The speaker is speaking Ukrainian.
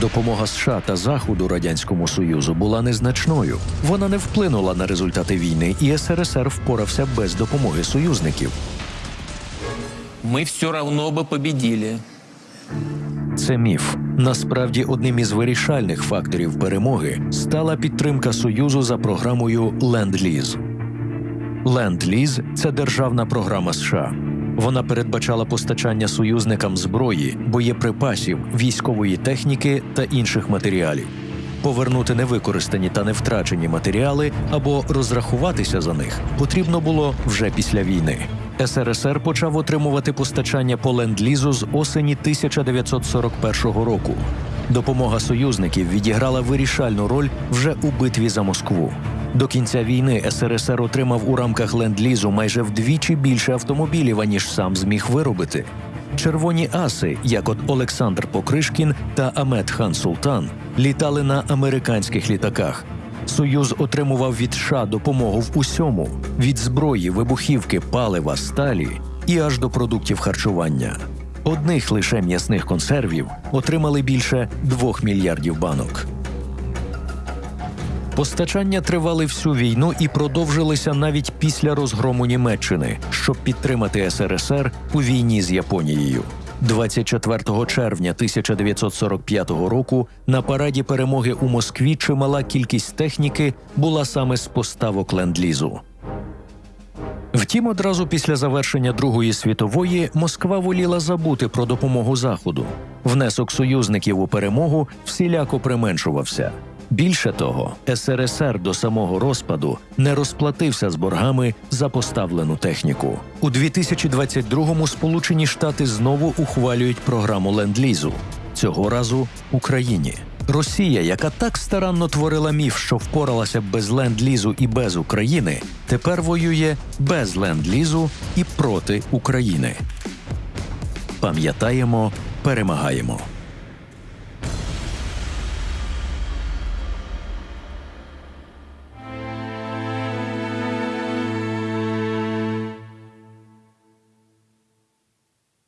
Допомога США та Заходу радянському союзу була незначною. Вона не вплинула на результати війни, і СРСР впорався без допомоги союзників. Мы все равно бы победили. Це міф. Насправді, одним із вирішальних факторів перемоги стала підтримка союзу за програмою Ленд-Ліз. Ленд-Ліз – це державна програма США. Вона передбачала постачання союзникам зброї, боєприпасів, військової техніки та інших матеріалів. Повернути невикористані та невтрачені матеріали або розрахуватися за них потрібно було вже після війни. СРСР почав отримувати постачання по ленд-лізу з осені 1941 року. Допомога союзників відіграла вирішальну роль вже у битві за Москву. До кінця війни СРСР отримав у рамках ленд-лізу майже вдвічі більше автомобілів, аніж сам зміг виробити. Червоні аси, як от Олександр Покришкін та Амет Хан Султан, літали на американських літаках. Союз отримував від США допомогу в усьому: від зброї, вибухівки, палива, сталі і аж до продуктів харчування. Одних лише м'ясних консервів отримали більше 2 мільярдів банок. Постачання тривали всю війну і продовжилися навіть після розгрому Німеччини, щоб підтримати СРСР у війні з Японією. 24 червня 1945 року на параді перемоги у Москві чимала кількість техніки була саме з поставок ленд-лізу. Втім, одразу після завершення Другої світової Москва воліла забути про допомогу Заходу. Внесок союзників у перемогу всіляко применшувався. Більше того, СРСР до самого розпаду не розплатився з боргами за поставлену техніку. У 2022-му Сполучені Штати знову ухвалюють програму ленд-лізу. Цього разу Україні. Росія, яка так старанно творила міф, що впоралася без ленд-лізу і без України, тепер воює без ленд-лізу і проти України. Пам'ятаємо, перемагаємо.